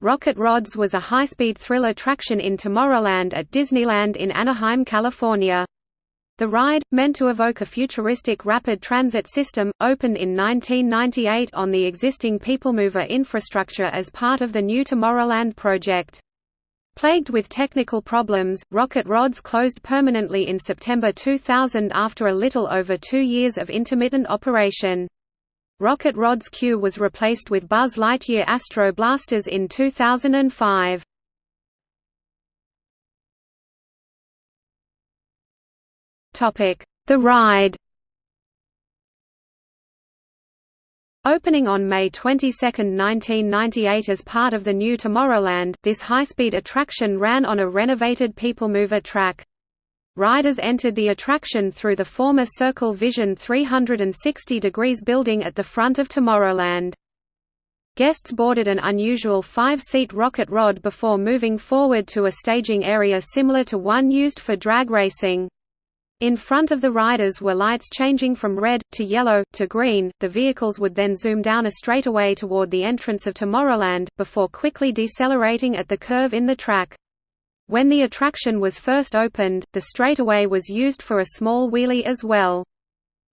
Rocket Rods was a high-speed thrill attraction in Tomorrowland at Disneyland in Anaheim, California. The ride, meant to evoke a futuristic rapid transit system, opened in 1998 on the existing People Mover infrastructure as part of the new Tomorrowland project. Plagued with technical problems, Rocket Rods closed permanently in September 2000 after a little over two years of intermittent operation. Rocket Rod's queue was replaced with Buzz Lightyear Astro Blasters in 2005. Topic: The ride Opening on May 22, 1998 as part of the new Tomorrowland, this high-speed attraction ran on a renovated People Mover track. Riders entered the attraction through the former Circle Vision 360 degrees building at the front of Tomorrowland. Guests boarded an unusual five-seat rocket rod before moving forward to a staging area similar to one used for drag racing. In front of the riders were lights changing from red, to yellow, to green. The vehicles would then zoom down a straightaway toward the entrance of Tomorrowland, before quickly decelerating at the curve in the track. When the attraction was first opened, the straightaway was used for a small wheelie as well.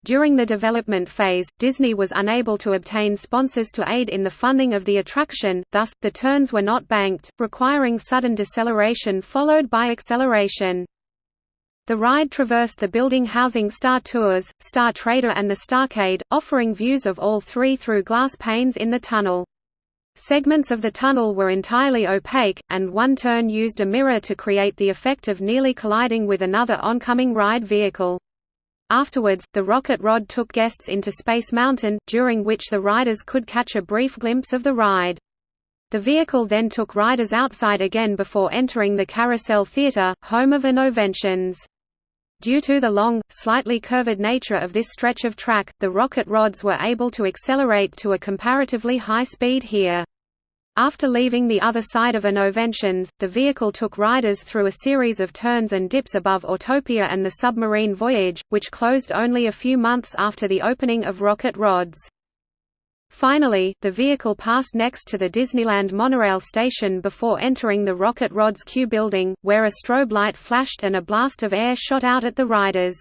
During the development phase, Disney was unable to obtain sponsors to aid in the funding of the attraction, thus, the turns were not banked, requiring sudden deceleration followed by acceleration. The ride traversed the building housing Star Tours, Star Trader and the Starcade, offering views of all three through glass panes in the tunnel. Segments of the tunnel were entirely opaque, and one turn used a mirror to create the effect of nearly colliding with another oncoming ride vehicle. Afterwards, the rocket rod took guests into Space Mountain, during which the riders could catch a brief glimpse of the ride. The vehicle then took riders outside again before entering the Carousel Theater, home of Innoventions. Due to the long, slightly curved nature of this stretch of track, the rocket rods were able to accelerate to a comparatively high speed here. After leaving the other side of Innoventions, the vehicle took riders through a series of turns and dips above Autopia and the submarine voyage, which closed only a few months after the opening of Rocket Rods. Finally, the vehicle passed next to the Disneyland monorail station before entering the Rocket Rods queue building, where a strobe light flashed and a blast of air shot out at the riders.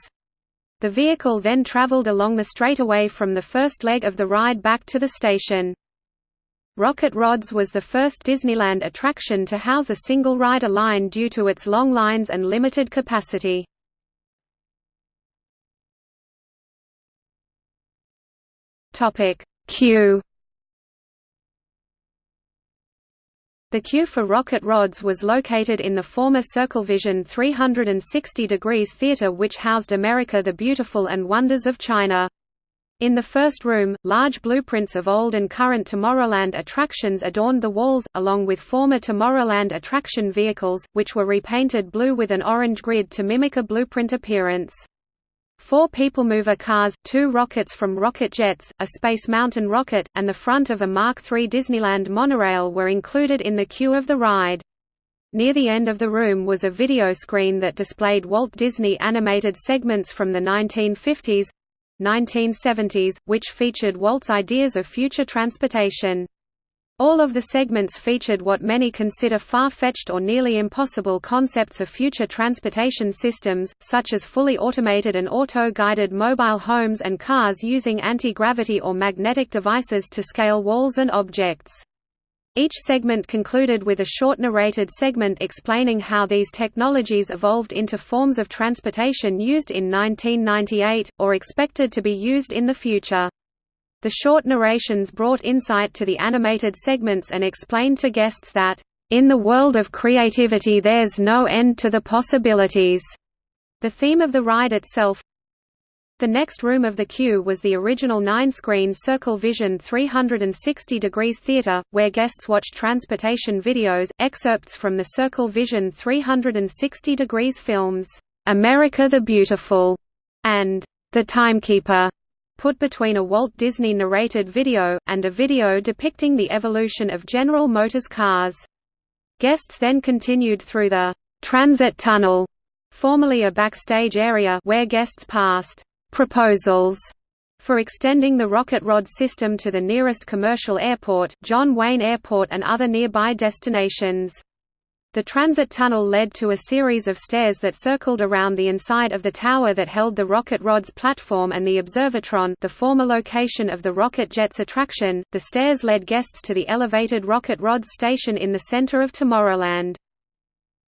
The vehicle then traveled along the straightaway from the first leg of the ride back to the station. Rocket Rods was the first Disneyland attraction to house a single rider line due to its long lines and limited capacity. Topic: Queue The queue for rocket rods was located in the former CircleVision 360 degrees theater which housed America the Beautiful and Wonders of China. In the first room, large blueprints of old and current Tomorrowland attractions adorned the walls, along with former Tomorrowland attraction vehicles, which were repainted blue with an orange grid to mimic a blueprint appearance. Four People Mover cars, two rockets from Rocket Jets, a Space Mountain rocket, and the front of a Mark III Disneyland monorail were included in the queue of the ride. Near the end of the room was a video screen that displayed Walt Disney animated segments from the 1950s 1970s, which featured Walt's ideas of future transportation. All of the segments featured what many consider far-fetched or nearly impossible concepts of future transportation systems, such as fully automated and auto-guided mobile homes and cars using anti-gravity or magnetic devices to scale walls and objects. Each segment concluded with a short narrated segment explaining how these technologies evolved into forms of transportation used in 1998, or expected to be used in the future. The short narrations brought insight to the animated segments and explained to guests that, "...in the world of creativity there's no end to the possibilities." The theme of the ride itself, the next room of the queue was the original nine-screen Circle Vision 360 degrees theater, where guests watched transportation videos, excerpts from the Circle Vision 360 degrees films, "'America the Beautiful' and "'The Timekeeper' put between a Walt Disney narrated video, and a video depicting the evolution of General Motors cars. Guests then continued through the «transit tunnel», formerly a backstage area where guests passed «proposals» for extending the rocket rod system to the nearest commercial airport, John Wayne Airport and other nearby destinations. The transit tunnel led to a series of stairs that circled around the inside of the tower that held the rocket rod's platform and the observatron the former location of the rocket jet's attraction. The stairs led guests to the elevated rocket rods station in the center of Tomorrowland.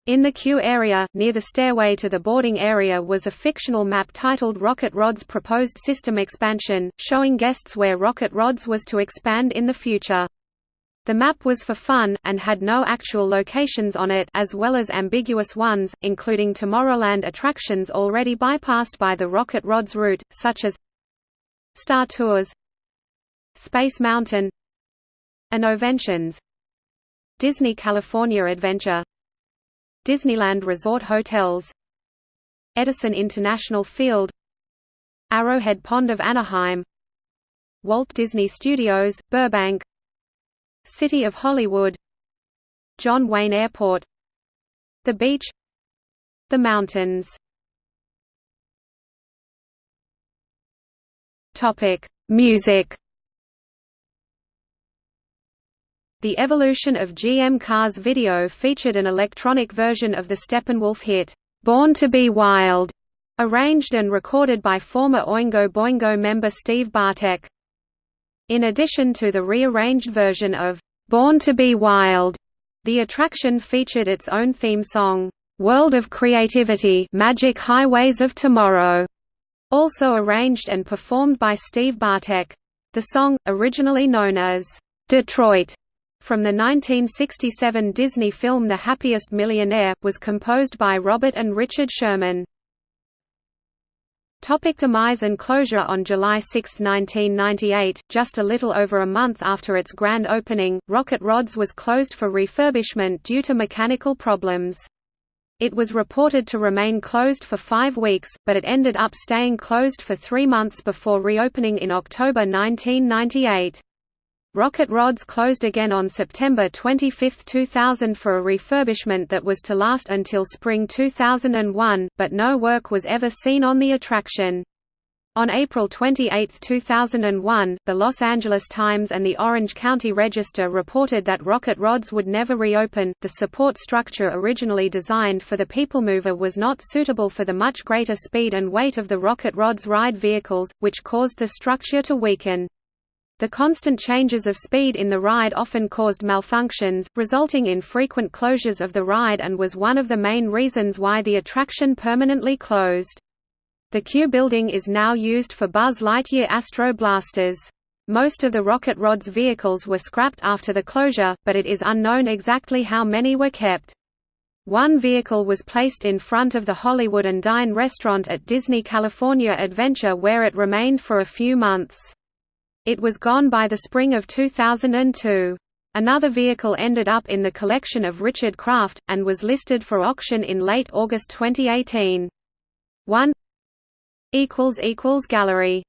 In the queue area, near the stairway to the boarding area was a fictional map titled Rocket Rod's Proposed System Expansion, showing guests where Rocket Rods was to expand in the future. The map was for fun, and had no actual locations on it as well as ambiguous ones, including Tomorrowland attractions already bypassed by the Rocket Rods route, such as Star Tours Space Mountain Innoventions Disney California Adventure Disneyland Resort Hotels Edison International Field Arrowhead Pond of Anaheim Walt Disney Studios, Burbank City of Hollywood. John Wayne Airport. The Beach. The Mountains. Music. The Evolution of GM Cars video featured an electronic version of the Steppenwolf hit, "'Born to be Wild", arranged and recorded by former Oingo Boingo member Steve Bartek. In addition to the rearranged version of "'Born to be Wild", the attraction featured its own theme song, "'World of Creativity Magic Highways of Tomorrow", also arranged and performed by Steve Bartek. The song, originally known as "'Detroit' from the 1967 Disney film The Happiest Millionaire, was composed by Robert and Richard Sherman. Topic demise and closure On July 6, 1998, just a little over a month after its grand opening, Rocket Rods was closed for refurbishment due to mechanical problems. It was reported to remain closed for five weeks, but it ended up staying closed for three months before reopening in October 1998. Rocket Rods closed again on September 25, 2000 for a refurbishment that was to last until spring 2001, but no work was ever seen on the attraction. On April 28, 2001, the Los Angeles Times and the Orange County Register reported that Rocket Rods would never reopen. The support structure originally designed for the People Mover was not suitable for the much greater speed and weight of the Rocket Rods ride vehicles, which caused the structure to weaken. The constant changes of speed in the ride often caused malfunctions, resulting in frequent closures of the ride and was one of the main reasons why the attraction permanently closed. The queue building is now used for Buzz Lightyear Astro Blasters. Most of the Rocket Rod's vehicles were scrapped after the closure, but it is unknown exactly how many were kept. One vehicle was placed in front of the Hollywood and Dine restaurant at Disney California Adventure where it remained for a few months. It was gone by the spring of 2002. Another vehicle ended up in the collection of Richard Kraft, and was listed for auction in late August 2018. 1 Gallery